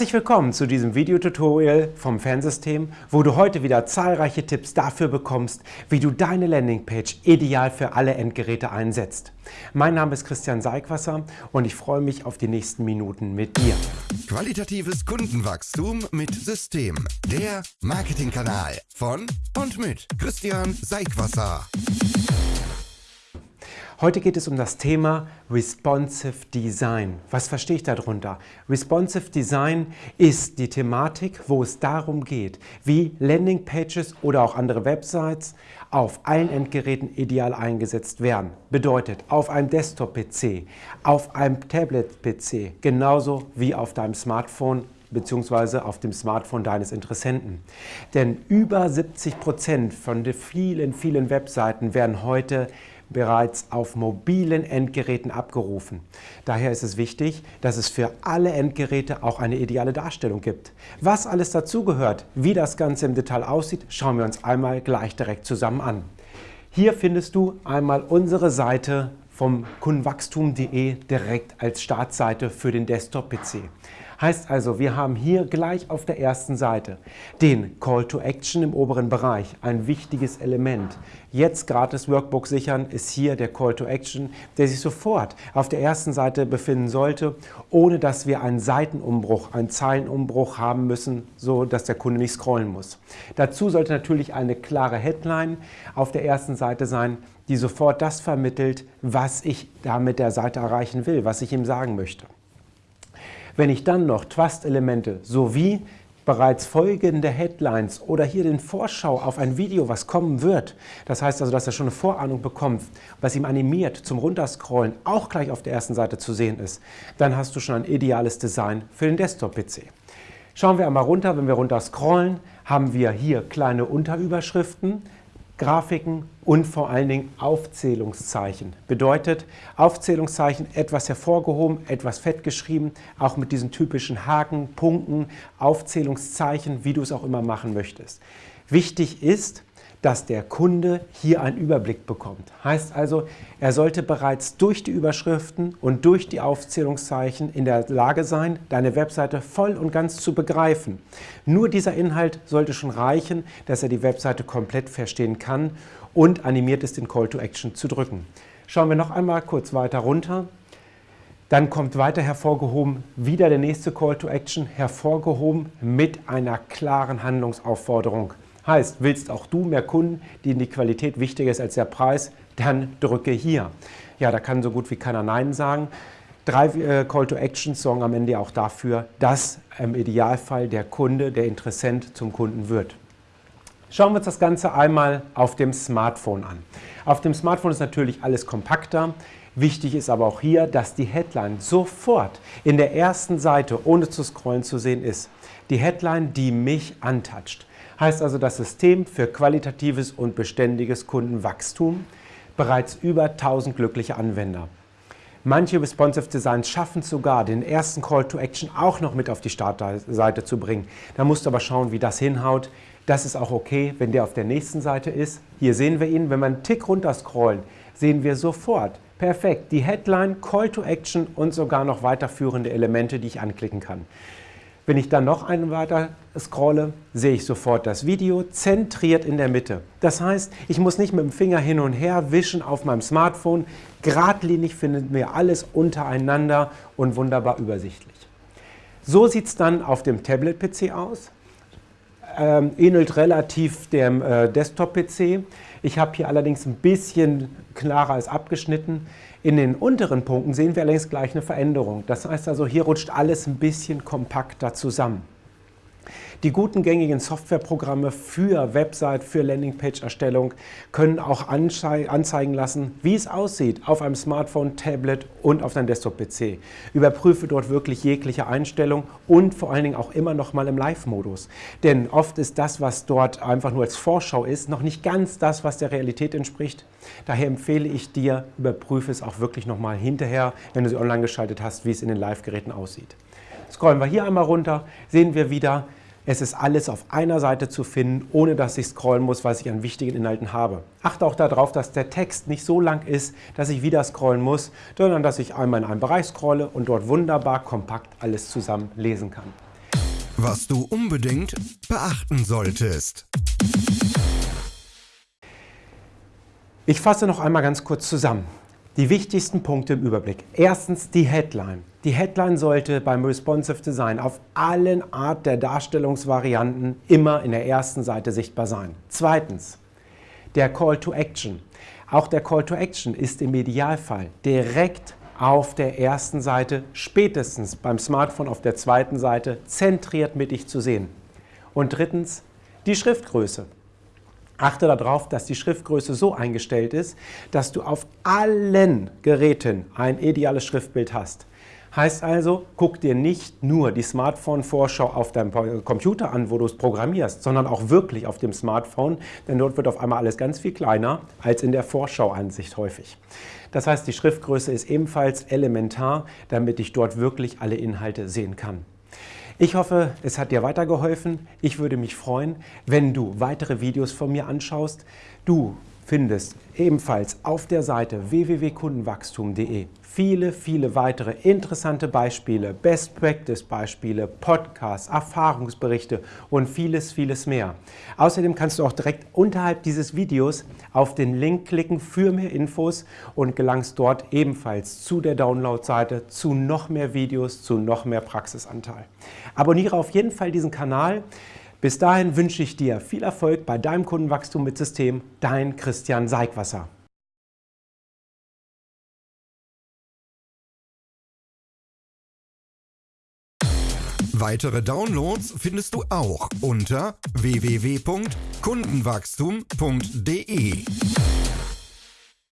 Herzlich willkommen zu diesem Videotutorial vom Fansystem, wo du heute wieder zahlreiche Tipps dafür bekommst, wie du deine Landingpage ideal für alle Endgeräte einsetzt. Mein Name ist Christian Seigwasser und ich freue mich auf die nächsten Minuten mit dir. Qualitatives Kundenwachstum mit System. Der Marketingkanal von und mit Christian Seigwasser. Heute geht es um das Thema Responsive Design. Was verstehe ich darunter? Responsive Design ist die Thematik, wo es darum geht, wie Landingpages oder auch andere Websites auf allen Endgeräten ideal eingesetzt werden. Bedeutet, auf einem Desktop-PC, auf einem Tablet-PC, genauso wie auf deinem Smartphone bzw. auf dem Smartphone deines Interessenten. Denn über 70 Prozent von den vielen, vielen Webseiten werden heute bereits auf mobilen Endgeräten abgerufen. Daher ist es wichtig, dass es für alle Endgeräte auch eine ideale Darstellung gibt. Was alles dazugehört, wie das Ganze im Detail aussieht, schauen wir uns einmal gleich direkt zusammen an. Hier findest du einmal unsere Seite vom kundenwachstum.de direkt als Startseite für den Desktop-PC. Heißt also, wir haben hier gleich auf der ersten Seite den Call to Action im oberen Bereich, ein wichtiges Element. Jetzt gratis Workbook sichern ist hier der Call to Action, der sich sofort auf der ersten Seite befinden sollte, ohne dass wir einen Seitenumbruch, einen Zeilenumbruch haben müssen, so dass der Kunde nicht scrollen muss. Dazu sollte natürlich eine klare Headline auf der ersten Seite sein, die sofort das vermittelt, was ich da mit der Seite erreichen will, was ich ihm sagen möchte. Wenn ich dann noch Trust-Elemente sowie bereits folgende Headlines oder hier den Vorschau auf ein Video, was kommen wird, das heißt also, dass er schon eine Vorahnung bekommt, was ihm animiert zum Runterscrollen auch gleich auf der ersten Seite zu sehen ist, dann hast du schon ein ideales Design für den Desktop-PC. Schauen wir einmal runter, wenn wir runter scrollen, haben wir hier kleine Unterüberschriften, Grafiken und vor allen Dingen Aufzählungszeichen. Bedeutet Aufzählungszeichen etwas hervorgehoben, etwas fett geschrieben, auch mit diesen typischen Haken, Punkten, Aufzählungszeichen, wie du es auch immer machen möchtest. Wichtig ist, dass der Kunde hier einen Überblick bekommt. Heißt also, er sollte bereits durch die Überschriften und durch die Aufzählungszeichen in der Lage sein, deine Webseite voll und ganz zu begreifen. Nur dieser Inhalt sollte schon reichen, dass er die Webseite komplett verstehen kann und animiert ist, den Call to Action zu drücken. Schauen wir noch einmal kurz weiter runter. Dann kommt weiter hervorgehoben wieder der nächste Call to Action, hervorgehoben mit einer klaren Handlungsaufforderung. Heißt, willst auch du mehr Kunden, denen die Qualität wichtiger ist als der Preis, dann drücke hier. Ja, da kann so gut wie keiner Nein sagen. Drei äh, Call to Actions sorgen am Ende auch dafür, dass im Idealfall der Kunde, der Interessent zum Kunden wird. Schauen wir uns das Ganze einmal auf dem Smartphone an. Auf dem Smartphone ist natürlich alles kompakter. Wichtig ist aber auch hier, dass die Headline sofort in der ersten Seite, ohne zu scrollen zu sehen ist. Die Headline, die mich antatscht. Heißt also das System für qualitatives und beständiges Kundenwachstum, bereits über 1000 glückliche Anwender. Manche Responsive Designs schaffen sogar, den ersten Call to Action auch noch mit auf die Startseite zu bringen. Da musst du aber schauen, wie das hinhaut. Das ist auch okay, wenn der auf der nächsten Seite ist. Hier sehen wir ihn. Wenn wir einen Tick runter scrollen, sehen wir sofort, perfekt, die Headline, Call to Action und sogar noch weiterführende Elemente, die ich anklicken kann. Wenn ich dann noch einen weiter scrolle, sehe ich sofort das Video zentriert in der Mitte. Das heißt, ich muss nicht mit dem Finger hin und her wischen auf meinem Smartphone. Gradlinig finden wir alles untereinander und wunderbar übersichtlich. So sieht es dann auf dem Tablet-PC aus. Ähm, ähnelt relativ dem äh, Desktop-PC. Ich habe hier allerdings ein bisschen klarer als abgeschnitten. In den unteren Punkten sehen wir allerdings gleich eine Veränderung. Das heißt also, hier rutscht alles ein bisschen kompakter zusammen. Die guten gängigen Softwareprogramme für Website, für Landingpage-Erstellung können auch anzeigen lassen, wie es aussieht auf einem Smartphone, Tablet und auf deinem Desktop-PC. Überprüfe dort wirklich jegliche Einstellung und vor allen Dingen auch immer noch mal im Live-Modus. Denn oft ist das, was dort einfach nur als Vorschau ist, noch nicht ganz das, was der Realität entspricht. Daher empfehle ich dir, überprüfe es auch wirklich noch mal hinterher, wenn du sie online geschaltet hast, wie es in den Live-Geräten aussieht. Scrollen wir hier einmal runter, sehen wir wieder, es ist alles auf einer Seite zu finden, ohne dass ich scrollen muss, was ich an wichtigen Inhalten habe. Achte auch darauf, dass der Text nicht so lang ist, dass ich wieder scrollen muss, sondern dass ich einmal in einem Bereich scrolle und dort wunderbar kompakt alles zusammen lesen kann. was du unbedingt beachten solltest. Ich fasse noch einmal ganz kurz zusammen. Die wichtigsten Punkte im Überblick. Erstens die Headline. Die Headline sollte beim Responsive Design auf allen Art der Darstellungsvarianten immer in der ersten Seite sichtbar sein. Zweitens der Call to Action. Auch der Call to Action ist im Idealfall direkt auf der ersten Seite, spätestens beim Smartphone auf der zweiten Seite, zentriert mittig zu sehen. Und drittens die Schriftgröße. Achte darauf, dass die Schriftgröße so eingestellt ist, dass du auf allen Geräten ein ideales Schriftbild hast. Heißt also, guck dir nicht nur die Smartphone-Vorschau auf deinem Computer an, wo du es programmierst, sondern auch wirklich auf dem Smartphone, denn dort wird auf einmal alles ganz viel kleiner als in der Vorschauansicht häufig. Das heißt, die Schriftgröße ist ebenfalls elementar, damit ich dort wirklich alle Inhalte sehen kann. Ich hoffe, es hat dir weitergeholfen. Ich würde mich freuen, wenn du weitere Videos von mir anschaust. Du findest ebenfalls auf der Seite www.kundenwachstum.de viele, viele weitere interessante Beispiele, Best-Practice-Beispiele, Podcasts, Erfahrungsberichte und vieles, vieles mehr. Außerdem kannst du auch direkt unterhalb dieses Videos auf den Link klicken für mehr Infos und gelangst dort ebenfalls zu der Download-Seite, zu noch mehr Videos, zu noch mehr Praxisanteil. Abonniere auf jeden Fall diesen Kanal. Bis dahin wünsche ich dir viel Erfolg bei deinem Kundenwachstum mit System. Dein Christian Seigwasser. Weitere Downloads findest du auch unter www.kundenwachstum.de.